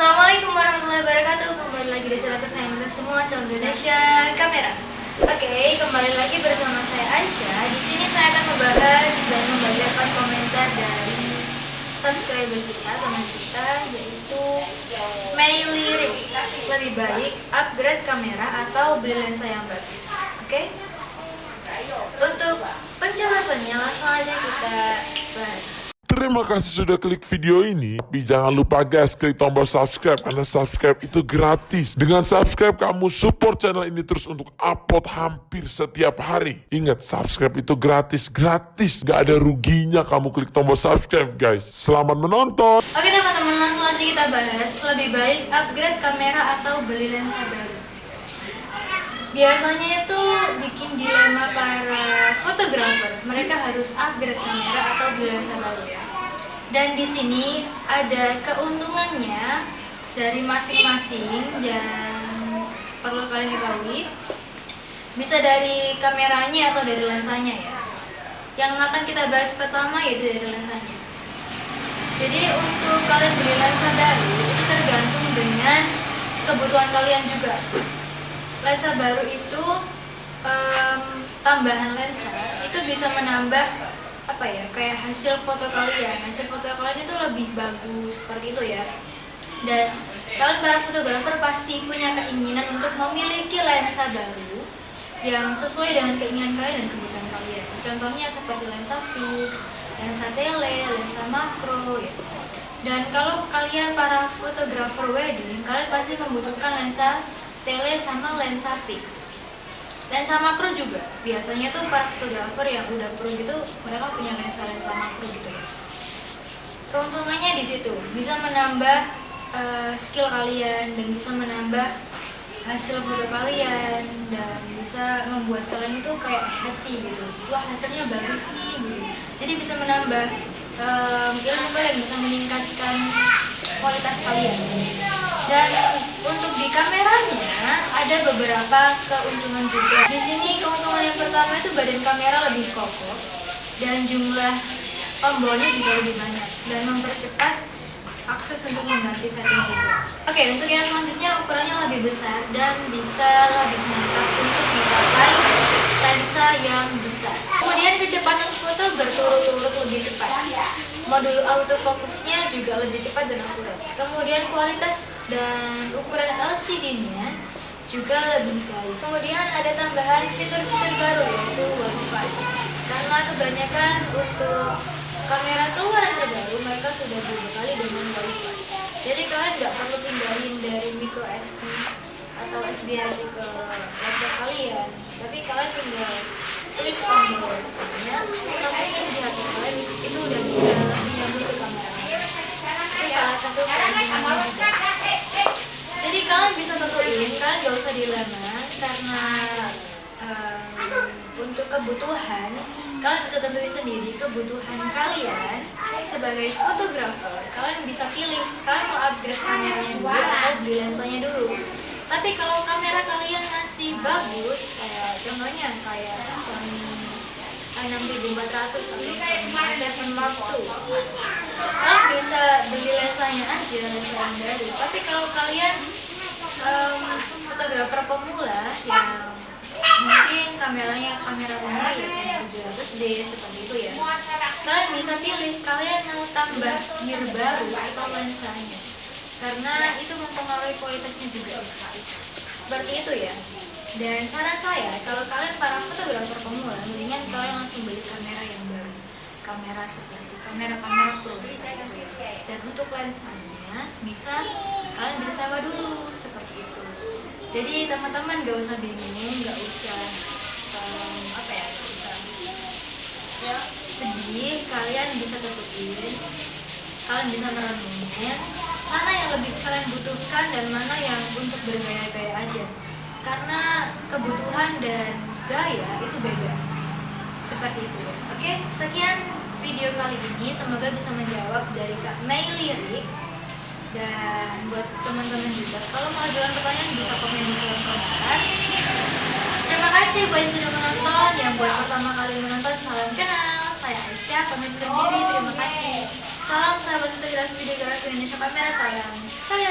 Assalamualaikum warahmatullahi wabarakatuh. Kembali lagi di channel kesayangan semua, channel Indonesia Kamera. Oke, kembali lagi bersama saya Aisyah. Di sini saya akan membahas dan membacakan komentar dari subscriber kita, teman kita, yaitu Mei Lirik. Lebih baik upgrade kamera atau beli lensa yang bagus. Oke? Untuk penjelasannya langsung aja kita bahas. Terima kasih sudah klik video ini. Tapi jangan lupa guys, klik tombol subscribe karena subscribe itu gratis. Dengan subscribe kamu support channel ini terus untuk upload hampir setiap hari. Ingat, subscribe itu gratis, gratis. Gak ada ruginya kamu klik tombol subscribe guys. Selamat menonton. Oke teman-teman, langsung aja kita bahas. Lebih baik upgrade kamera atau beli lensa baru. Biasanya itu bikin dilema para fotografer. Mereka harus upgrade kamera atau beli lensa baru. Dan di sini ada keuntungannya dari masing-masing yang perlu kalian ketahui. Bisa dari kameranya atau dari lensanya ya. Yang akan kita bahas pertama yaitu dari lensanya. Jadi untuk kalian beli lensa baru itu tergantung dengan kebutuhan kalian juga. Lensa baru itu em, tambahan lensa itu bisa menambah apa ya kayak hasil foto kalian. Hasil foto kalian itu lebih bagus seperti itu ya. Dan kalian para fotografer pasti punya keinginan untuk memiliki lensa baru yang sesuai dengan keinginan kalian dan kebutuhan kalian. Contohnya seperti lensa fix, lensa tele, lensa makro ya. Dan kalau kalian para fotografer wedding, kalian pasti membutuhkan lensa tele sama lensa fix. Lensa makro juga. Biasanya tuh para fotografer yang udah pro gitu, mereka punya lensa-lensa makro gitu ya. Keuntungannya di situ, bisa menambah eh, skill kalian dan bisa menambah hasil foto kalian dan bisa membuat kalian itu kayak happy gitu wah hasilnya bagus nih gitu jadi bisa menambah um, ilmu kalian bisa meningkatkan kualitas kalian dan untuk di kameranya ada beberapa keuntungan juga di sini keuntungan yang pertama itu badan kamera lebih kokoh dan jumlah tombolnya juga lebih banyak dan mempercepat akses untuk mengganti setting juga. Oke, untuk yang selanjutnya ukurannya lebih besar dan bisa lebih mantap untuk dipakai lensa yang besar. Kemudian kecepatan foto berturut-turut lebih cepat. Modul autofokusnya juga lebih cepat dan akurat. Kemudian kualitas dan ukuran LCD-nya juga lebih baik. Kemudian ada tambahan fitur-fitur baru yaitu WiFi. Karena kebanyakan untuk kamera keluaran terbaru mereka sudah dibekali dengan wifi jadi kalian nggak perlu pindahin dari micro SD atau SDHC ke laptop kalian tapi kalian tinggal klik tombol nya kemudian di HP kalian itu udah bisa menyambung ke kamera itu salah satu keuntungannya juga jadi kalian bisa tentuin usah dilema karena um, untuk kebutuhan kalian bisa tentuin sendiri kebutuhan kalian sebagai fotografer. Kalian bisa pilih kalian mau upgrade kameranya dulu atau beli lensanya dulu. Tapi kalau kamera kalian masih bagus kayak contohnya kayak Sony i6400 atau Sony a7 Mark II kalian bisa beli lensanya aja lensa yang baru. Tapi kalau kalian fotografer pemula yang mungkin kameranya kamera pemula ya 700D seperti itu ya. Kalian bisa pilih kalian mau tambah gear baru atau lensanya. Karena itu mempengaruhi kualitasnya juga. Seperti itu ya. Dan saran saya kalau kalian para fotografer pemula mendingan kalian langsung beli kamera yang baru. Kamera seperti kamera-kamera pro seperti itu. Ya dan untuk lensanya bisa kalian bisa sewa dulu seperti itu jadi teman-teman gak usah bingung gak usah um, apa ya gak usah ya, sedih. Kalian bisa tentuin kalian bisa merenungin mana yang lebih kalian butuhkan dan mana yang untuk bergaya-gaya aja. Karena kebutuhan dan gaya itu beda. Seperti itu oke sekian video kali ini. Semoga bisa menjawab dari Kak Mei Lirik teman-teman juga. Kalau mau ajukan pertanyaan bisa komen di kolom komentar. Terima kasih buat yang sudah menonton. Yang buat pertama kali menonton salam kenal. Saya Aisyah pamit undur diri. Terima kasih. Salam sahabat fotografi videografi Indonesia kamera sayang saya